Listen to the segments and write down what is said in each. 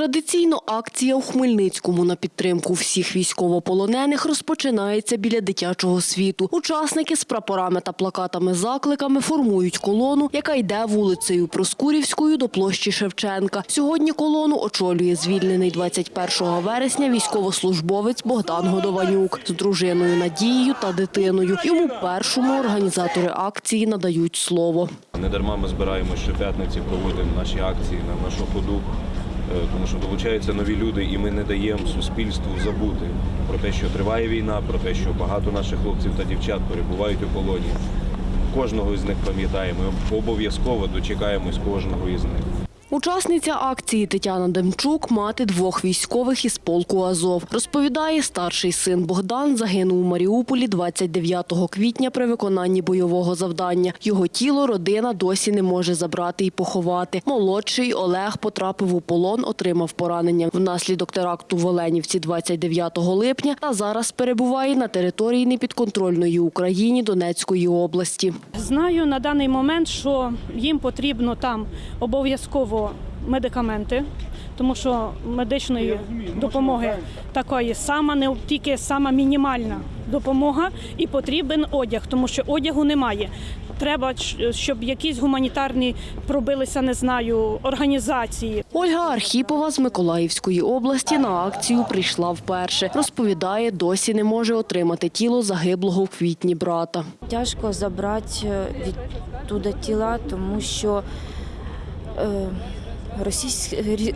Традиційно акція у Хмельницькому на підтримку всіх військовополонених розпочинається біля дитячого світу. Учасники з прапорами та плакатами-закликами формують колону, яка йде вулицею Проскурівською до площі Шевченка. Сьогодні колону очолює звільнений 21 вересня військовослужбовець Богдан Годованюк з дружиною Надією та дитиною. Йому першому організатори акції надають слово. Не дарма ми збираємо щоп'ятниці, проводимо наші акції на нашу ходу, тому що долучаються нові люди, і ми не даємо суспільству забути про те, що триває війна, про те, що багато наших хлопців та дівчат перебувають у полоні. Кожного із них пам'ятаємо, обов'язково дочекаємось кожного із них. Учасниця акції Тетяна Демчук, мати двох військових із полку Азов. Розповідає, старший син Богдан загинув у Маріуполі 29 квітня при виконанні бойового завдання. Його тіло родина досі не може забрати і поховати. Молодший Олег потрапив у полон, отримав поранення внаслідок теракту в Оленівці 29 липня та зараз перебуває на території непідконтрольної Україні Донецької області. Знаю на даний момент, що їм потрібно там обов'язково медикаменти, тому що медичної допомоги такої сама не тільки сама мінімальна допомога, і потрібен одяг, тому що одягу немає. Треба, щоб якісь гуманітарні пробилися, не знаю, організації. Ольга Архіпова з Миколаївської області на акцію прийшла вперше. Розповідає, досі не може отримати тіло загиблого в квітні брата. Тяжко забрати е, відтуда тіла, тому що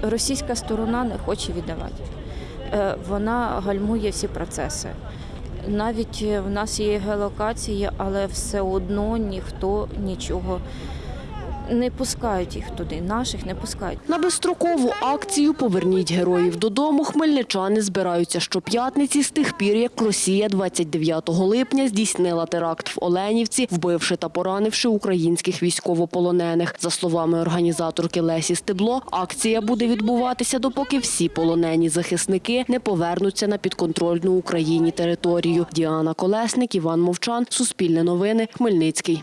російська сторона не хоче віддавати. Е, Вона гальмує всі процеси. Навіть е, в нас є геолокації, але все одно ніхто нічого не пускають їх туди. Наших не пускають. На безстрокову акцію Поверніть героїв додому. Хмельничани збираються щоп'ятниці з тих пір, як Росія 29 липня здійснила теракт в Оленівці, вбивши та поранивши українських військовополонених. За словами організаторки Лесі Стебло, акція буде відбуватися, допоки всі полонені захисники не повернуться на підконтрольну Україні територію. Діана Колесник, Іван Мовчан, Суспільне новини, Хмельницький.